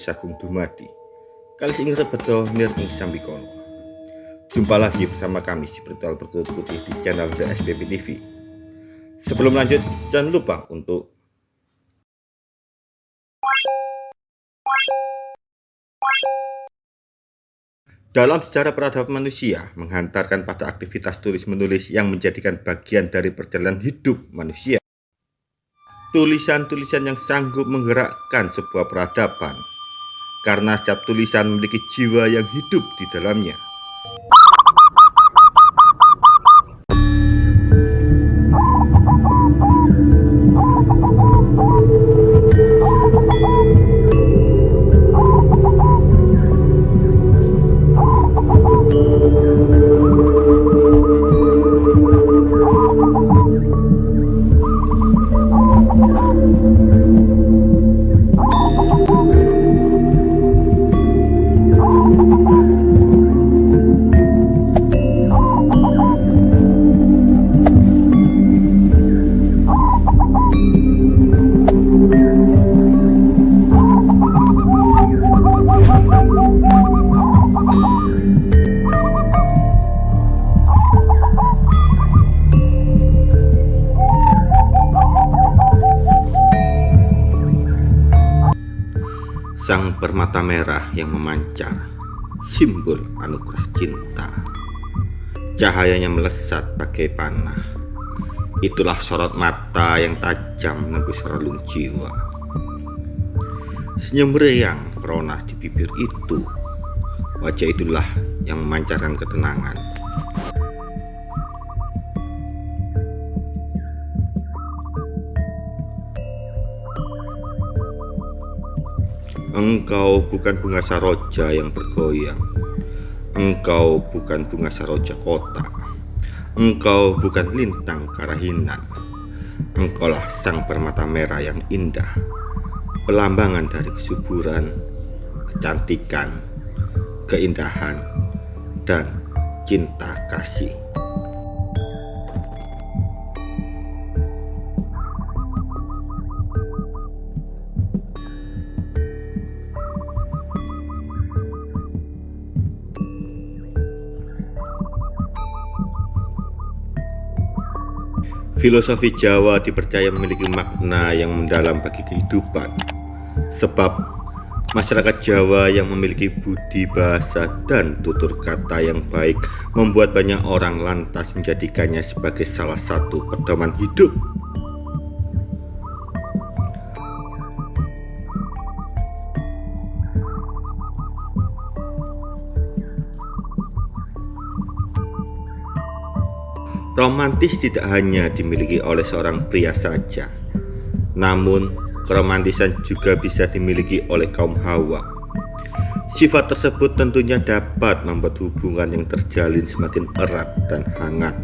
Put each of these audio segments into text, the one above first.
Sagung Dumadi. Kali ini rebeto nirning sambikono Jumpa lagi bersama kami di Bertual Bertulut Putih di channel The SPP TV Sebelum lanjut jangan lupa untuk Dalam sejarah peradaban manusia menghantarkan pada aktivitas tulis-menulis yang menjadikan bagian dari perjalanan hidup manusia. Tulisan-tulisan yang sanggup menggerakkan sebuah peradaban karena setiap tulisan memiliki jiwa yang hidup di dalamnya. Permata merah yang memancar, simbol anugerah cinta. Cahayanya melesat bagai panah. Itulah sorot mata yang tajam menembus relung jiwa. Senyum meriang merona di bibir itu. Wajah itulah yang memancarkan ketenangan. Engkau bukan bunga saroja yang bergoyang. Engkau bukan bunga saroja kota. Engkau bukan lintang karahinan. Engkaulah sang permata merah yang indah. Pelambangan dari kesuburan, kecantikan, keindahan, dan cinta kasih. Filosofi Jawa dipercaya memiliki makna yang mendalam bagi kehidupan. Sebab masyarakat Jawa yang memiliki budi bahasa dan tutur kata yang baik Membuat banyak orang lantas menjadikannya sebagai salah satu pedoman hidup Romantis tidak hanya dimiliki oleh seorang pria saja, namun keromantisan juga bisa dimiliki oleh kaum hawa. Sifat tersebut tentunya dapat membuat hubungan yang terjalin semakin erat dan hangat.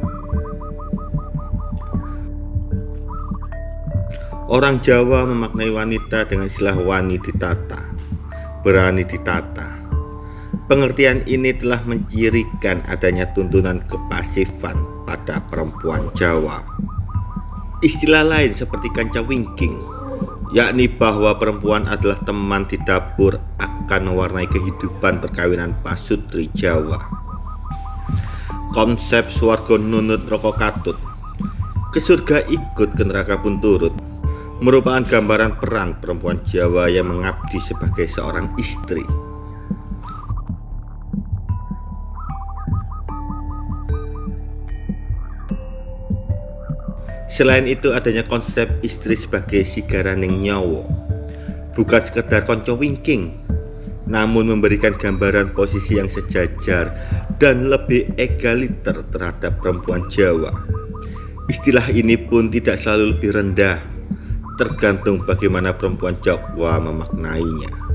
Orang Jawa memaknai wanita dengan istilah wani ditata, berani ditata. Pengertian ini telah mencirikan adanya tuntunan kepasifan pada perempuan Jawa. Istilah lain seperti kanca wingking, yakni bahwa perempuan adalah teman di dapur akan mewarnai kehidupan perkawinan pasutri Jawa. Konsep swargo nunut rokok katut, ke surga ikut ke neraka pun turut, merupakan gambaran peran perempuan Jawa yang mengabdi sebagai seorang istri. Selain itu adanya konsep istri sebagai sigaraning nyawa Bukan sekedar konco wingking Namun memberikan gambaran posisi yang sejajar Dan lebih egaliter terhadap perempuan Jawa. Istilah ini pun tidak selalu lebih rendah Tergantung bagaimana perempuan Jawa memaknainya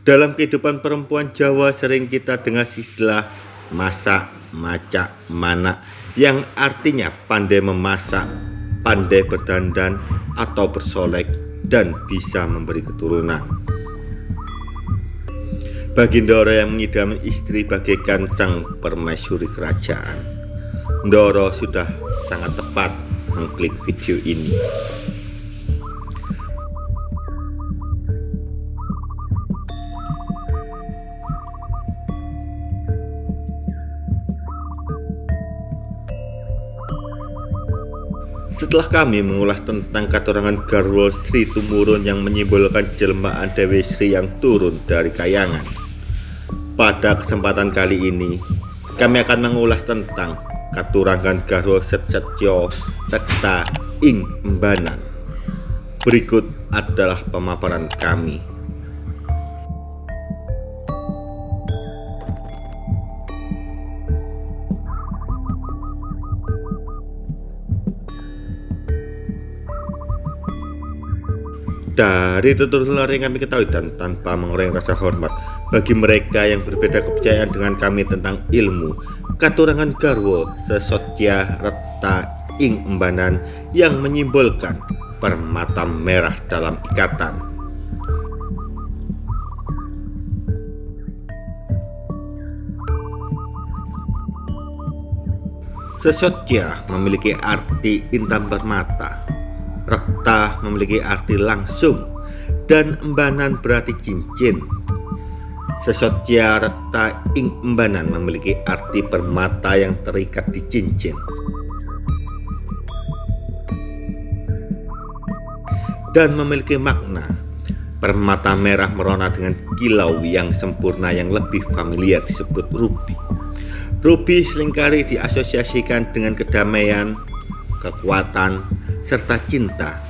Dalam kehidupan perempuan Jawa sering kita dengar istilah masak, macak, mana yang artinya pandai memasak, pandai berdandan atau bersolek, dan bisa memberi keturunan. Bagi Ndoro yang mengidam istri bagaikan sang permaisuri kerajaan, Ndoro sudah sangat tepat mengklik video ini. Setelah kami mengulas tentang katurangan Garwo Sri Tumurun yang menyimbolkan jelmaan Dewi Sri yang turun dari kayangan. Pada kesempatan kali ini, kami akan mengulas tentang katurangan Garwo Setsetyo Tekta Ing Embanan. Berikut adalah pemaparan kami. Dari tutur-tutur yang kami ketahui dan tanpa mengurangi rasa hormat bagi mereka yang berbeda kepercayaan dengan kami tentang ilmu, katurangan garwo sesotya reta ing embanan yang menyimbolkan permata merah dalam ikatan. Sesotya memiliki arti intan permata Rekta memiliki arti langsung dan embanan berarti cincin. Sesotya rekta ing embanan memiliki arti permata yang terikat di cincin. Dan memiliki makna permata merah merona dengan kilau yang sempurna yang lebih familiar disebut ruby. Ruby sering kali diasosiasikan dengan kedamaian, kekuatan, serta cinta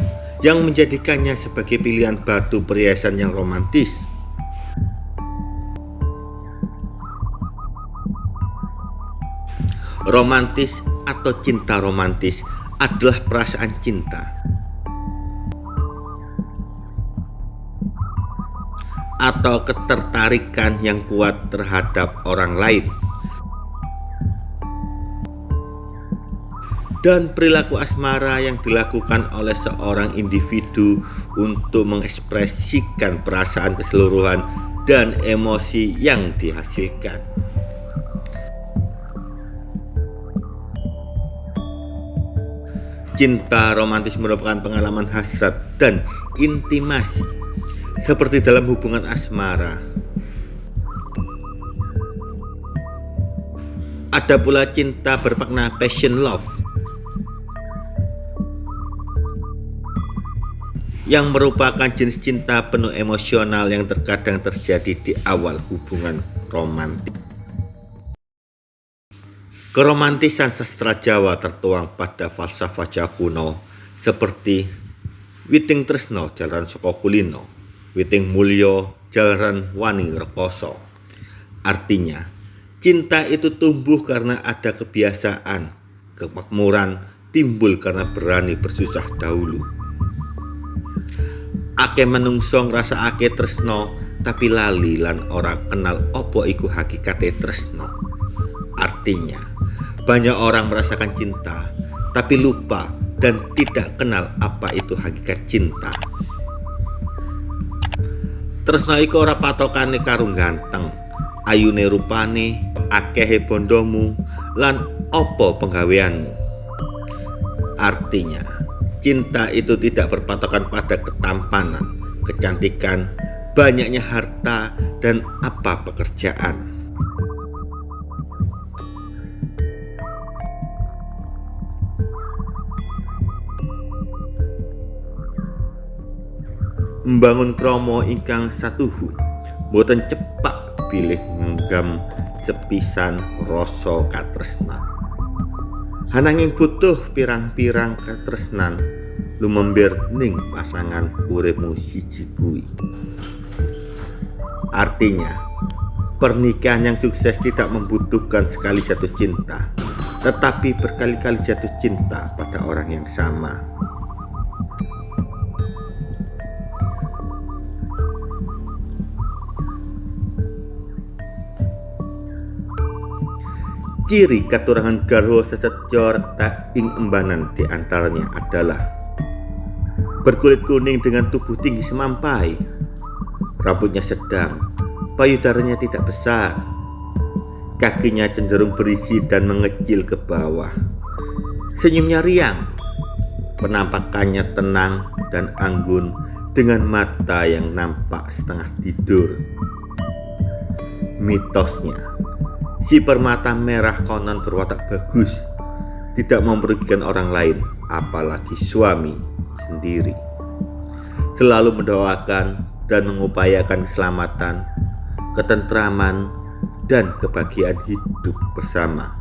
yang menjadikannya sebagai pilihan batu perhiasan yang romantis. Romantis atau cinta romantis adalah perasaan cinta atau ketertarikan yang kuat terhadap orang lain. Dan perilaku asmara yang dilakukan oleh seorang individu untuk mengekspresikan perasaan keseluruhan dan emosi yang dihasilkan. Cinta romantis merupakan pengalaman hasrat dan intimasi seperti dalam hubungan asmara. Ada pula cinta bermakna passion love yang merupakan jenis cinta penuh emosional yang terkadang terjadi di awal hubungan romantis. Keromantisan sastra Jawa tertuang pada falsafah Jawa kuno seperti Witing Tresno Jalan Soko Kulino, Witing Mulyo Jalan Wani Rekoso. Artinya, cinta itu tumbuh karena ada kebiasaan, kemakmuran timbul karena berani bersusah dahulu ake menungso ake tresno tapi lali lan ora kenal opo iku hakikate tresno artinya banyak orang merasakan cinta tapi lupa dan tidak kenal apa itu hakikat cinta. Tresno iku ora patokane karung ganteng ayune rupane akehe bondomu lan opo penggaweanmu. Artinya Cinta itu tidak berpatokan pada ketampanan, kecantikan, banyaknya harta, dan apa pekerjaan. Membangun kromo ingkang satuhu boten cepak pilih menggam sepisan rasa Hananging butuh pirang-pirang katresnan lumembir ning pasangan uripmu siji kuwi. Artinya, pernikahan yang sukses tidak membutuhkan sekali jatuh cinta, tetapi berkali-kali jatuh cinta pada orang yang sama. Ciri katurangan garwa sesejor tak ing embanan di antaranya adalah Berkulit kuning dengan tubuh tinggi semampai. Rambutnya sedang, payudaranya tidak besar. Kakinya cenderung berisi dan mengecil ke bawah. Senyumnya riang. Penampakannya tenang dan anggun dengan mata yang nampak setengah tidur. Mitosnya Si permata merah konon berwatak bagus, tidak merugikan orang lain, apalagi suami sendiri. Selalu mendoakan dan mengupayakan keselamatan, ketentraman, dan kebahagiaan hidup bersama.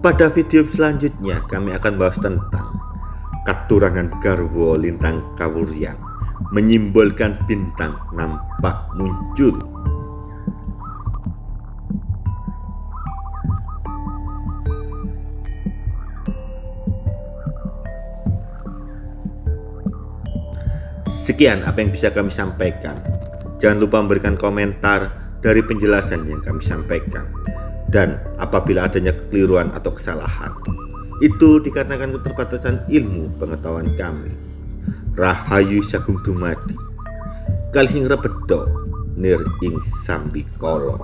Pada video selanjutnya kami akan bahas tentang Katurangan Garwo Lintang Kawuryang Menyimbolkan bintang nampak muncul. Sekian apa yang bisa kami sampaikan. Jangan lupa memberikan komentar dari penjelasan yang kami sampaikan dan apabila adanya kekeliruan atau kesalahan itu dikarenakan keterbatasan ilmu pengetahuan kami. Rahayu Sagung Dumadi Kalhing Rebedo Nir ing Sambikolo